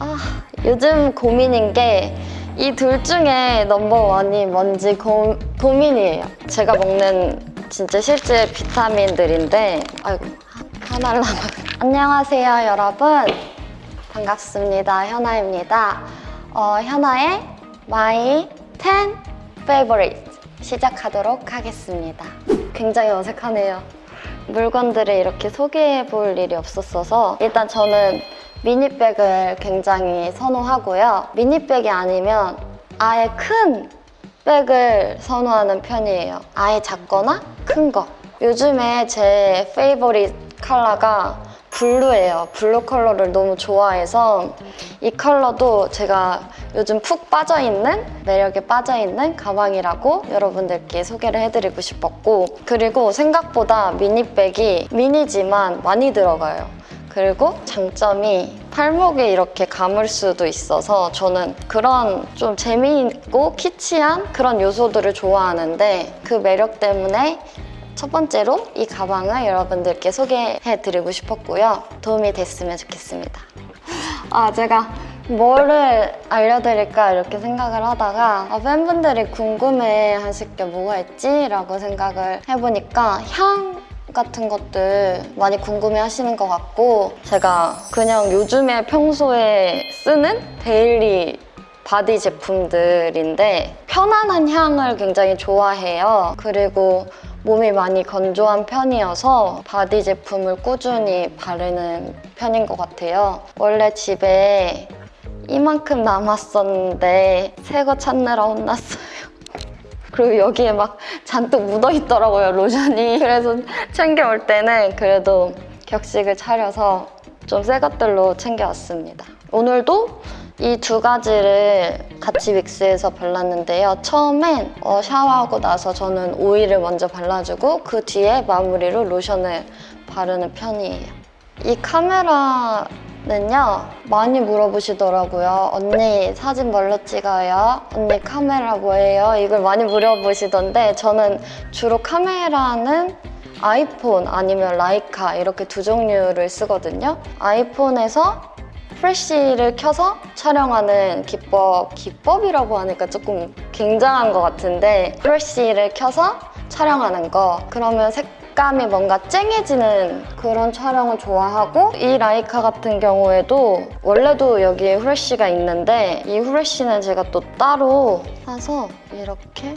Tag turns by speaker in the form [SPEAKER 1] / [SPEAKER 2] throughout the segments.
[SPEAKER 1] 아, 요즘 고민인 게 이 둘 중에 넘버원이 뭔지 고, 고민이에요. 제가 먹는 진짜 실제 비타민들인데 아이고 남아 안녕하세요 여러분 반갑습니다 현아입니다. 어, 현아의 My 10 Favorite 시작하도록 하겠습니다. 굉장히 어색하네요. 물건들을 이렇게 소개해 볼 일이 없었어서 일단 저는 미니백을 굉장히 선호하고요. 미니백이 아니면 아예 큰 백을 선호하는 편이에요. 아예 작거나 큰 거. 요즘에 제 favorite 컬러가 블루예요. 블루 컬러를 너무 좋아해서 이 컬러도 제가 요즘 푹 빠져있는 매력에 빠져있는 가방이라고 여러분들께 소개를 해드리고 싶었고 그리고 생각보다 미니백이 미니지만 많이 들어가요. 그리고 장점이 팔목에 이렇게 감을 수도 있어서 저는 그런 좀 재미있고 키치한 그런 요소들을 좋아하는데 그 매력 때문에 첫 번째로 이 가방을 여러분들께 소개해드리고 싶었고요. 도움이 됐으면 좋겠습니다. 아, 제가 뭐를 알려드릴까 이렇게 생각을 하다가 아, 팬분들이 궁금해 하실 게 뭐가 있지? 라고 생각을 해보니까 향 같은 것들 많이 궁금해 하시는 것 같고 제가 그냥 요즘에 평소에 쓰는 daily 바디 제품들인데 편안한 향을 굉장히 좋아해요. 그리고 몸이 많이 건조한 편이어서 바디 제품을 꾸준히 바르는 편인 것 같아요. 원래 집에 이만큼 남았었는데 새 거 찾느라 혼났어요. 그리고 여기에 막 잔뜩 묻어 있더라고요, 로션이. 그래서 챙겨올 때는 그래도 격식을 차려서 좀 새 것들로 챙겨왔습니다. 오늘도 이 두 가지를 같이 믹스해서 발랐는데요. 처음엔 어, 샤워하고 나서 저는 오일을 먼저 발라주고 그 뒤에 마무리로 로션을 바르는 편이에요. 이 카메라 는요 많이 물어보시더라고요 언니 사진 뭘로 찍어요? 언니 카메라 뭐예요? 이걸 많이 물어보시던데 저는 주로 카메라는 아이폰 아니면 라이카 이렇게 두 종류를 쓰거든요 아이폰에서 프레쉬를 켜서 촬영하는 기법 기법이라고 하니까 조금 굉장한 것 같은데 프레쉬를 켜서 촬영하는 거 그러면 색 감이 뭔가 쨍해지는 그런 촬영을 좋아하고 이 라이카 같은 경우에도 원래도 여기에 후레쉬가 있는데 이 후레쉬는 제가 또 따로 사서 이렇게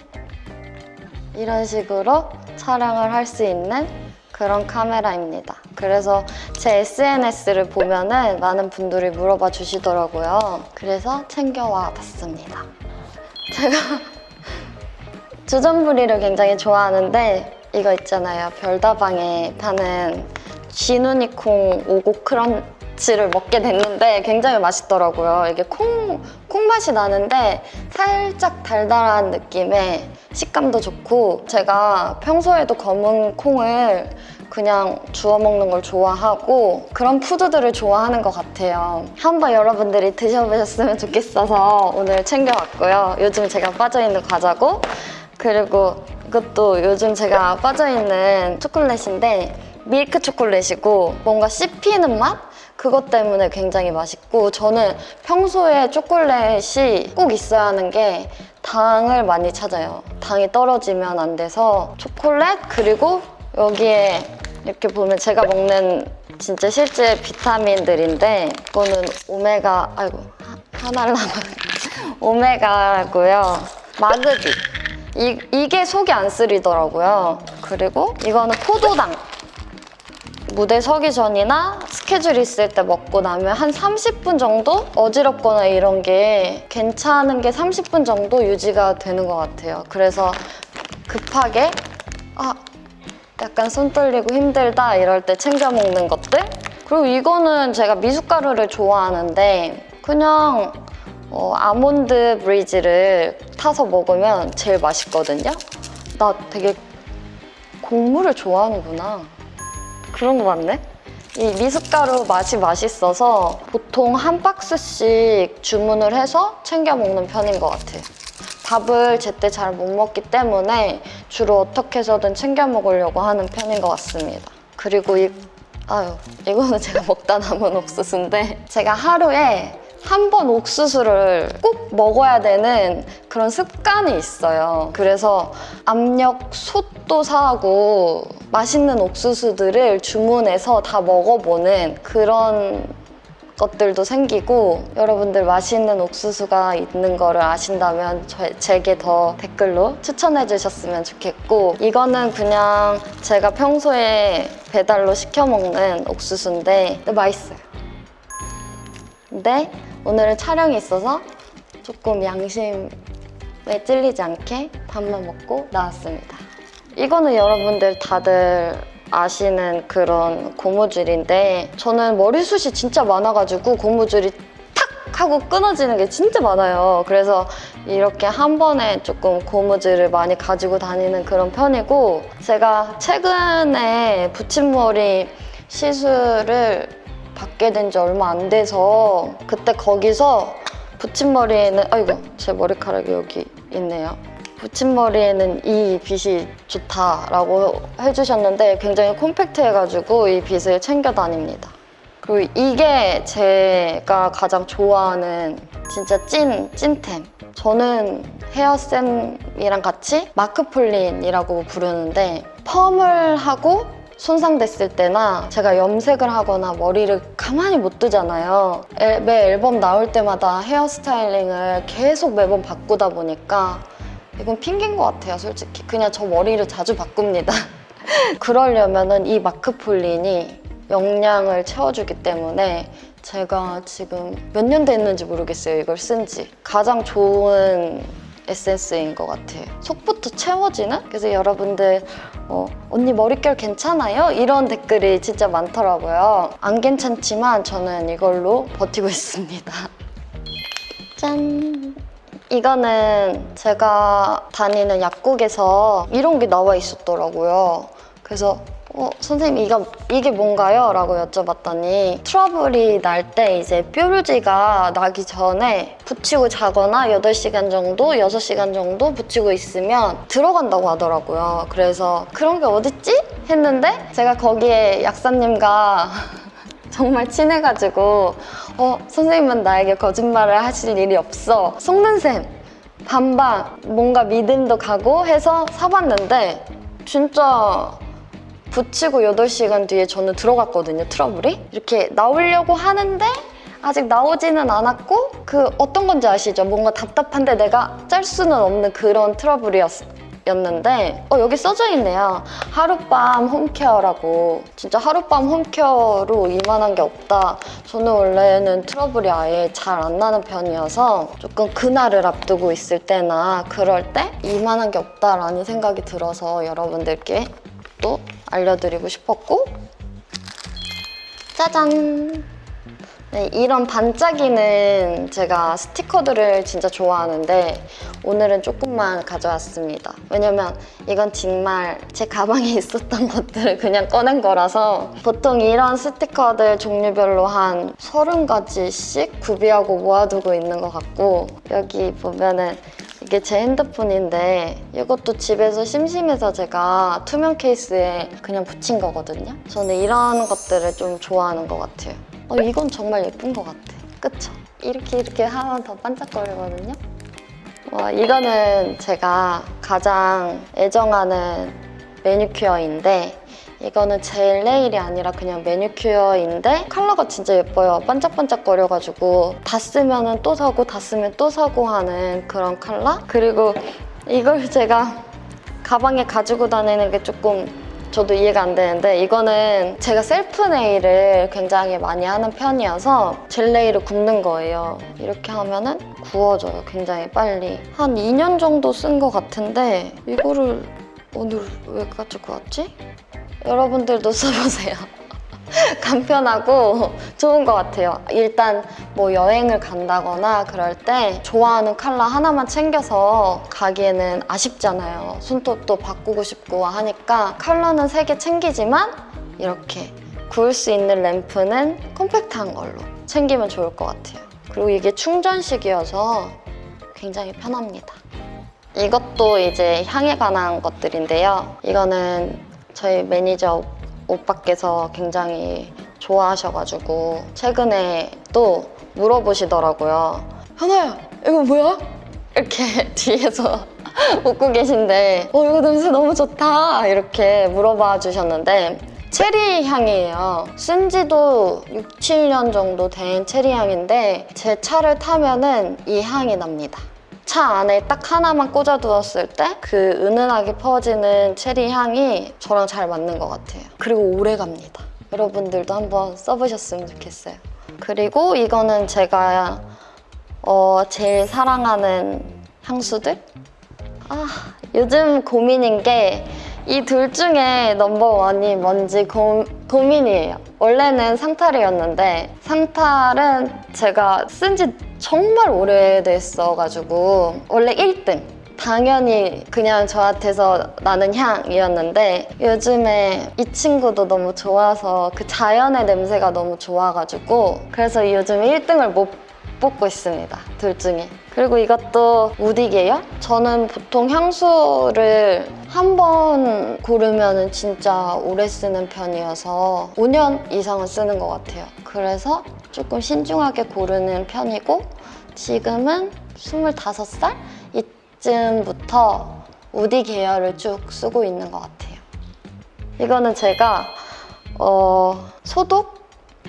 [SPEAKER 1] 이런 식으로 촬영을 할 수 있는 그런 카메라입니다. 그래서 제 SNS를 보면 은 많은 분들이 물어봐 주시더라고요. 그래서 챙겨와 봤습니다. 제가 주전부리를 굉장히 좋아하는데 이거 있잖아요. 별다방에 파는 쥐누니콩 오고 크런치를 먹게 됐는데 굉장히 맛있더라고요. 이게 콩, 콩 맛이 나는데 살짝 달달한 느낌의 식감도 좋고 제가 평소에도 검은 콩을 그냥 주워 먹는 걸 좋아하고 그런 푸드들을 좋아하는 것 같아요. 한번 여러분들이 드셔보셨으면 좋겠어서 오늘 챙겨왔고요. 요즘 제가 빠져있는 과자고 그리고 이것도 요즘 제가 빠져있는 초콜릿인데 밀크 초콜릿이고 뭔가 씹히는 맛? 그것 때문에 굉장히 맛있고 저는 평소에 초콜릿이 꼭 있어야 하는 게 당을 많이 찾아요. 당이 떨어지면 안 돼서 초콜릿 그리고 여기에 이렇게 보면 제가 먹는 진짜 실제 비타민들인데 이거는 오메가 아이고 하- 하나를 남아 오메가고요. 마그디 이, 이게 속이 안 쓰리더라고요. 그리고 이거는 포도당 무대 서기 전이나 스케줄 있을 때 먹고 나면 한 30분 정도 어지럽거나 이런 게 괜찮은 게 30분 정도 유지가 되는 것 같아요. 그래서 급하게 아 약간 손 떨리고 힘들다 이럴 때 챙겨 먹는 것들 그리고 이거는 제가 미숫가루를 좋아하는데 그냥 어, 아몬드 브리즈를 타서 먹으면 제일 맛있거든요. 나 되게 곡물을 좋아하는구나. 그런 거 맞네? 이 미숫가루 맛이 맛있어서 보통 한 박스씩 주문을 해서 챙겨 먹는 편인 것 같아요. 밥을 제때 잘 못 먹기 때문에 주로 어떻게 해서든 챙겨 먹으려고 하는 편인 것 같습니다. 그리고 이, 아유, 이거는 제가 먹다 남은 옥수수인데 제가 하루에 한 번 옥수수를 꼭 먹어야 되는 그런 습관이 있어요. 그래서 압력 솥도 사고 맛있는 옥수수들을 주문해서 다 먹어보는 그런 것들도 생기고 여러분들 맛있는 옥수수가 있는 거를 아신다면 저- 제게 더 댓글로 추천해 주셨으면 좋겠고 이거는 그냥 제가 평소에 배달로 시켜 먹는 옥수수인데 맛있어요. 근데 오늘은 촬영이 있어서 조금 양심에 찔리지 않게 밥만 먹고 나왔습니다. 이거는 여러분들 다들 아시는 그런 고무줄인데 저는 머리숱이 진짜 많아가지고 고무줄이 탁 하고 끊어지는 게 진짜 많아요. 그래서 이렇게 한 번에 조금 고무줄을 많이 가지고 다니는 그런 편이고 제가 최근에 붙임머리 시술을 받게 된 지 얼마 안 돼서 그때 거기서 붙임머리에는 아이고 제 머리카락이 여기 있네요. 붙임머리에는 이 빗이 좋다라고 해주셨는데 굉장히 콤팩트해가지고 이 빗을 챙겨 다닙니다. 그리고 이게 제가 가장 좋아하는 진짜 찐, 찐템. 저는 헤어쌤이랑 같이 마크폴린이라고 부르는데 펌을 하고 손상됐을 때나 제가 염색을 하거나 머리를 가만히 못 두잖아요. 앨- 매 앨범 나올 때마다 헤어스타일링을 계속 매번 바꾸다 보니까 이건 핑계인 것 같아요, 솔직히. 그냥 저 머리를 자주 바꿉니다. 그러려면은 이 마크폴린이 영양을 채워주기 때문에 제가 지금 몇 년 됐는지 모르겠어요, 이걸 쓴 지. 가장 좋은 에센스인 것 같아요. 속부터 채워지는? 그래서 여러분들 어, 언니 머릿결 괜찮아요? 이런 댓글이 진짜 많더라고요. 안 괜찮지만 저는 이걸로 버티고 있습니다. 짠! 이거는 제가 다니는 약국에서 이런 게 나와 있었더라고요. 그래서 어, 선생님 이거, 이게 뭔가요? 라고 여쭤봤더니 트러블이 날 때 이제 뾰루지가 나기 전에 붙이고 자거나 8시간 정도, 6시간 정도 붙이고 있으면 들어간다고 하더라고요. 그래서 그런 게 어딨지? 했는데 제가 거기에 약사님과 정말 친해가지고 어 선생님은 나에게 거짓말을 하실 일이 없어 속는 셈 반반 뭔가 믿음도 가고 해서 사봤는데 진짜 붙이고 8시간 뒤에 저는 들어갔거든요 트러블이. 이렇게 나오려고 하는데 아직 나오지는 않았고 그 어떤 건지 아시죠? 뭔가 답답한데 내가 짤 수는 없는 그런 트러블이었는데 어 여기 써져 있네요. 하룻밤 홈케어라고. 진짜 하룻밤 홈케어로 이만한 게 없다. 저는 원래는 트러블이 아예 잘 안 나는 편이어서 조금 그날을 앞두고 있을 때나 그럴 때 이만한 게 없다라는 생각이 들어서 여러분들께 또 알려드리고 싶었고 짜잔 네, 이런 반짝이는 제가 스티커들을 진짜 좋아하는데 오늘은 조금만 가져왔습니다. 왜냐면 이건 정말 제 가방에 있었던 것들을 그냥 꺼낸 거라서 보통 이런 스티커들 종류별로 한 30가지씩 구비하고 모아두고 있는 것 같고 여기 보면은 이게 제 핸드폰인데 이것도 집에서 심심해서 제가 투명 케이스에 그냥 붙인 거거든요. 저는 이런 것들을 좀 좋아하는 것 같아요. 어, 이건 정말 예쁜 것 같아. 그쵸? 이렇게 이렇게 하면 더 반짝거리거든요. 와, 이거는 제가 가장 애정하는 매니큐어인데 이거는 젤 네일이 아니라 그냥 매니큐어인데 컬러가 진짜 예뻐요. 반짝반짝거려가지고 다 쓰면 또 사고 다 쓰면 또 사고 하는 그런 컬러? 그리고 이걸 제가 가방에 가지고 다니는 게 조금 저도 이해가 안 되는데 이거는 제가 셀프 네일을 굉장히 많이 하는 편이어서 젤 네일을 굽는 거예요. 이렇게 하면 은 구워져요. 굉장히 빨리. 한 2년 정도 쓴 것 같은데 이거를 오늘 왜 가지고 왔지? 여러분들도 써보세요. 간편하고 좋은 것 같아요. 일단 뭐 여행을 간다거나 그럴 때 좋아하는 컬러 하나만 챙겨서 가기에는 아쉽잖아요. 손톱도 바꾸고 싶고 하니까 컬러는 세 개 챙기지만 이렇게 구울 수 있는 램프는 컴팩트한 걸로 챙기면 좋을 것 같아요. 그리고 이게 충전식이어서 굉장히 편합니다. 이것도 이제 향에 관한 것들인데요. 이거는 저희 매니저 오빠께서 굉장히 좋아하셔가지고 최근에 또 물어보시더라고요. 현아야 이거 뭐야? 이렇게 뒤에서 웃고 계신데 어 이거 냄새 너무 좋다 이렇게 물어봐 주셨는데 체리 향이에요. 쓴 지도 6, 7년 정도 된 체리 향인데 제 차를 타면 은 이 향이 납니다. 차 안에 딱 하나만 꽂아 두었을 때 그 은은하게 퍼지는 체리 향이 저랑 잘 맞는 것 같아요. 그리고 오래 갑니다. 여러분들도 한번 써보셨으면 좋겠어요. 그리고 이거는 제가 어, 제일 사랑하는 향수들? 아, 요즘 고민인 게 이 둘 중에 넘버원이 뭔지 고, 고민이에요. 원래는 상탈이었는데 상탈은 제가 쓴 지 정말 오래됐어가지고 원래 1등 당연히 그냥 저한테서 나는 향이었는데 요즘에 이 친구도 너무 좋아서 그 자연의 냄새가 너무 좋아가지고 그래서 요즘 1등을 못 뽑고 있습니다. 둘 중에. 그리고 이것도 우디게요? 저는 보통 향수를 한 번 고르면 진짜 오래 쓰는 편이어서 5년 이상은 쓰는 것 같아요. 그래서 조금 신중하게 고르는 편이고 지금은 25살? 이쯤부터 우디 계열을 쭉 쓰고 있는 것 같아요. 이거는 제가 어, 소독?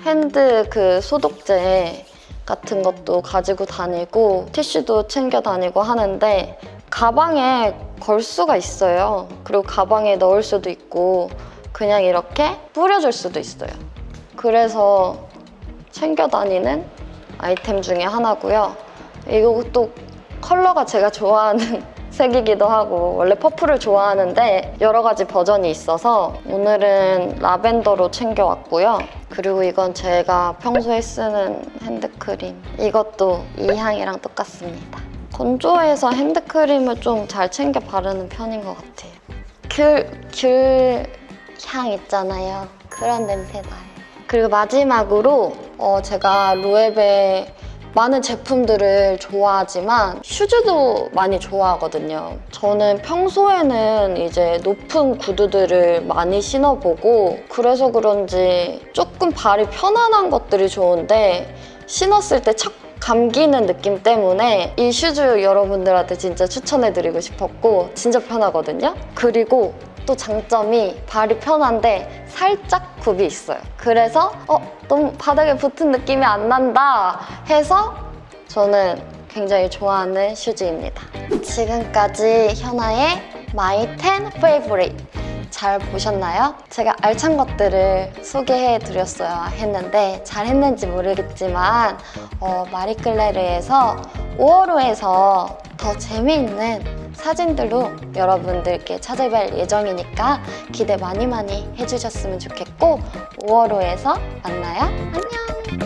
[SPEAKER 1] 핸드 그 소독제 같은 것도 가지고 다니고 티슈도 챙겨 다니고 하는데 가방에 걸 수가 있어요. 그리고 가방에 넣을 수도 있고 그냥 이렇게 뿌려줄 수도 있어요. 그래서 챙겨 다니는 아이템 중에 하나고요. 이것도 컬러가 제가 좋아하는 색이기도 하고 원래 퍼플을 좋아하는데 여러 가지 버전이 있어서 오늘은 라벤더로 챙겨왔고요. 그리고 이건 제가 평소에 쓰는 핸드크림. 이것도 이 향이랑 똑같습니다. 건조해서 핸드크림을 좀 잘 챙겨 바르는 편인 것 같아요. 귤, 귤 향 있잖아요. 그런 냄새 나요. 그리고 마지막으로 어, 제가 로에베 많은 제품들을 좋아하지만 슈즈도 많이 좋아하거든요. 저는 평소에는 이제 높은 구두들을 많이 신어보고 그래서 그런지 조금 발이 편안한 것들이 좋은데 신었을 때 착 감기는 느낌 때문에 이 슈즈 여러분들한테 진짜 추천해드리고 싶었고 진짜 편하거든요. 그리고 또 장점이 발이 편한데 살짝 굽이 있어요. 그래서 어 너무 바닥에 붙은 느낌이 안 난다 해서 저는 굉장히 좋아하는 슈즈입니다. 지금까지 현아의 My 10 Favorite 잘 보셨나요? 제가 알찬 것들을 소개해 드렸어야 했는데 잘 했는지 모르겠지만 어, 마리클레르에서 5월호에서 더 재미있는 사진들로 여러분들께 찾아뵐 예정이니까 기대 많이 많이 해주셨으면 좋겠고 5월호에서 만나요. 안녕!